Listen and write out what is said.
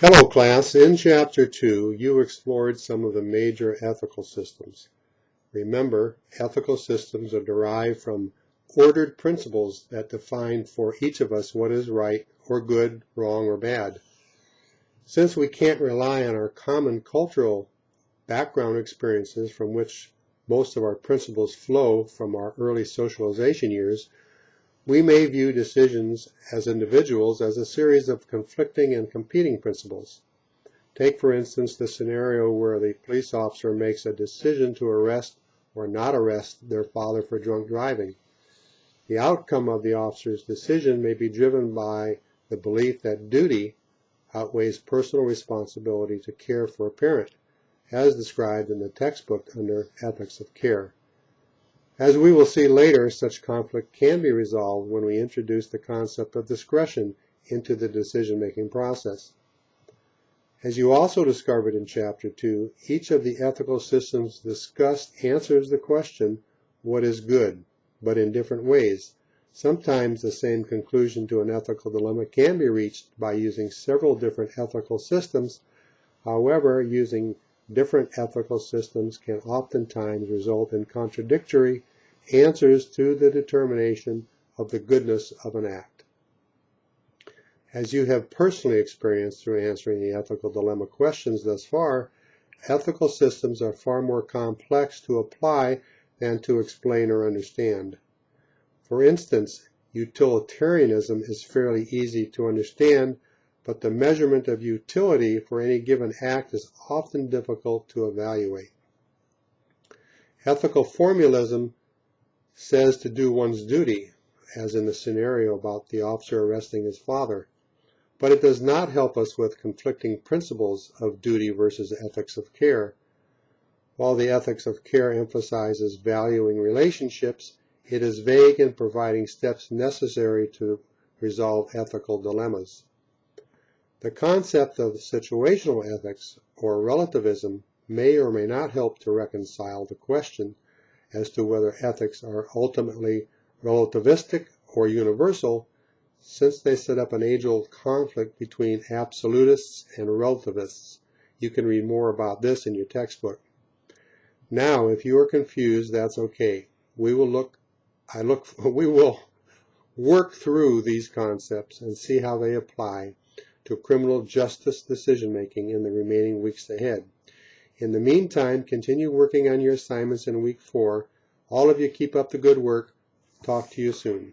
Hello class, in chapter 2 you explored some of the major ethical systems. Remember, ethical systems are derived from ordered principles that define for each of us what is right or good, wrong or bad. Since we can't rely on our common cultural background experiences from which most of our principles flow from our early socialization years, we may view decisions as individuals as a series of conflicting and competing principles. Take, for instance, the scenario where the police officer makes a decision to arrest or not arrest their father for drunk driving. The outcome of the officer's decision may be driven by the belief that duty outweighs personal responsibility to care for a parent, as described in the textbook under Ethics of Care. As we will see later, such conflict can be resolved when we introduce the concept of discretion into the decision-making process. As you also discovered in Chapter 2, each of the ethical systems discussed answers the question, what is good, but in different ways. Sometimes the same conclusion to an ethical dilemma can be reached by using several different ethical systems. However, using different ethical systems can oftentimes result in contradictory answers to the determination of the goodness of an act. As you have personally experienced through answering the ethical dilemma questions thus far, ethical systems are far more complex to apply than to explain or understand. For instance, utilitarianism is fairly easy to understand, but the measurement of utility for any given act is often difficult to evaluate. Ethical formalism says to do one's duty, as in the scenario about the officer arresting his father, but it does not help us with conflicting principles of duty versus ethics of care. While the ethics of care emphasizes valuing relationships, it is vague in providing steps necessary to resolve ethical dilemmas. The concept of situational ethics, or relativism, may or may not help to reconcile the question as to whether ethics are ultimately relativistic or universal, since they set up an age-old conflict between absolutists and relativists. You can read more about this in your textbook. Now, if you are confused, that's okay. We will look, I look, we will work through these concepts and see how they apply to criminal justice decision making in the remaining weeks ahead. In the meantime, continue working on your assignments in week four. All of you keep up the good work. Talk to you soon.